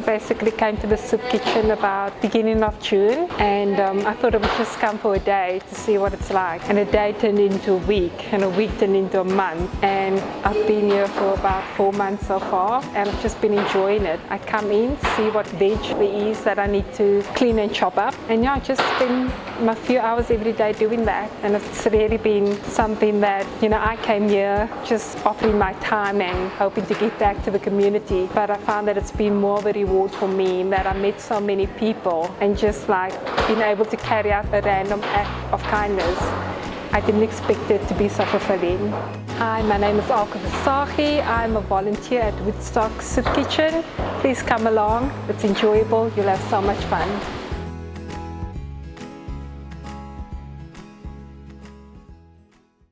I basically came to the soup kitchen about beginning of June and um, I thought I would just come for a day to see what it's like. And a day turned into a week and a week turned into a month and I've been here for about four months so far and I've just been enjoying it. I come in, see what veg there is that I need to clean and chop up and yeah, I just spend my few hours every day doing that and it's really been something that, you know, I came here just offering my time and hoping to give back to the community but I found that it's been more of a reward for me that I met so many people and just like being able to carry out a random act of kindness. I didn't expect it to be so fulfilling. Hi, my name is Alka Visagie. I'm a volunteer at Woodstock Soup Kitchen. Please come along. It's enjoyable. You'll have so much fun.